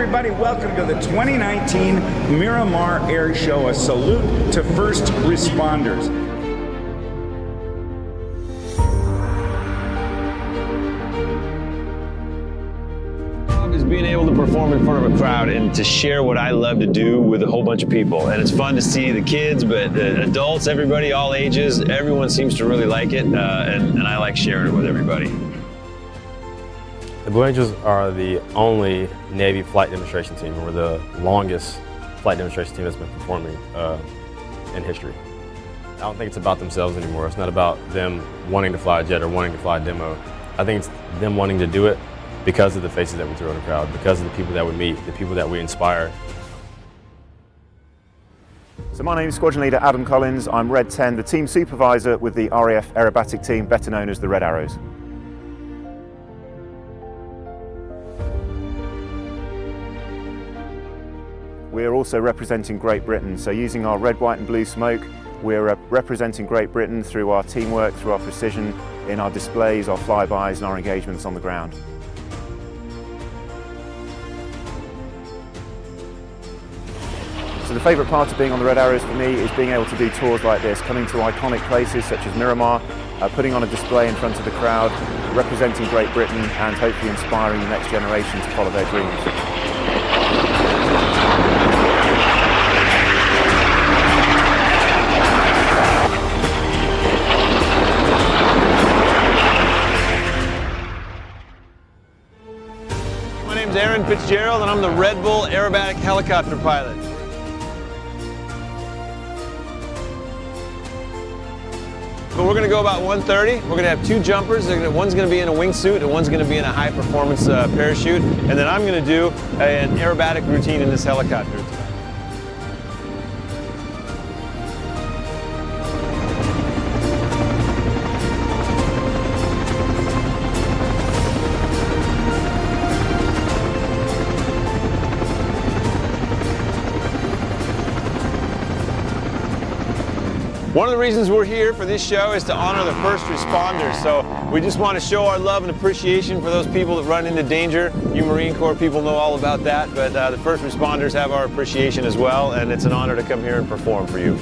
everybody. Welcome to the 2019 Miramar Air Show. A salute to first responders. is being able to perform in front of a crowd and to share what I love to do with a whole bunch of people. And it's fun to see the kids, but the adults, everybody, all ages, everyone seems to really like it, uh, and, and I like sharing it with everybody. The Blue Angels are the only Navy flight demonstration team. We're the longest flight demonstration team that's been performing uh, in history. I don't think it's about themselves anymore. It's not about them wanting to fly a jet or wanting to fly a demo. I think it's them wanting to do it because of the faces that we throw in the crowd, because of the people that we meet, the people that we inspire. So my name is Squadron Leader Adam Collins. I'm Red 10, the team supervisor with the RAF Aerobatic Team, better known as the Red Arrows. We are also representing Great Britain, so using our red, white and blue smoke, we're representing Great Britain through our teamwork, through our precision, in our displays, our flybys and our engagements on the ground. So the favourite part of being on the Red Arrows for me is being able to do tours like this, coming to iconic places such as Miramar, uh, putting on a display in front of the crowd, representing Great Britain and hopefully inspiring the next generation to follow their dreams. Aaron Fitzgerald and I'm the Red Bull aerobatic helicopter pilot. But we're going to go about 130. We're going to have two jumpers. One's going to be in a wingsuit and one's going to be in a high performance uh, parachute. And then I'm going to do a, an aerobatic routine in this helicopter. One of the reasons we're here for this show is to honor the first responders. So we just want to show our love and appreciation for those people that run into danger. You Marine Corps people know all about that, but uh, the first responders have our appreciation as well, and it's an honor to come here and perform for you.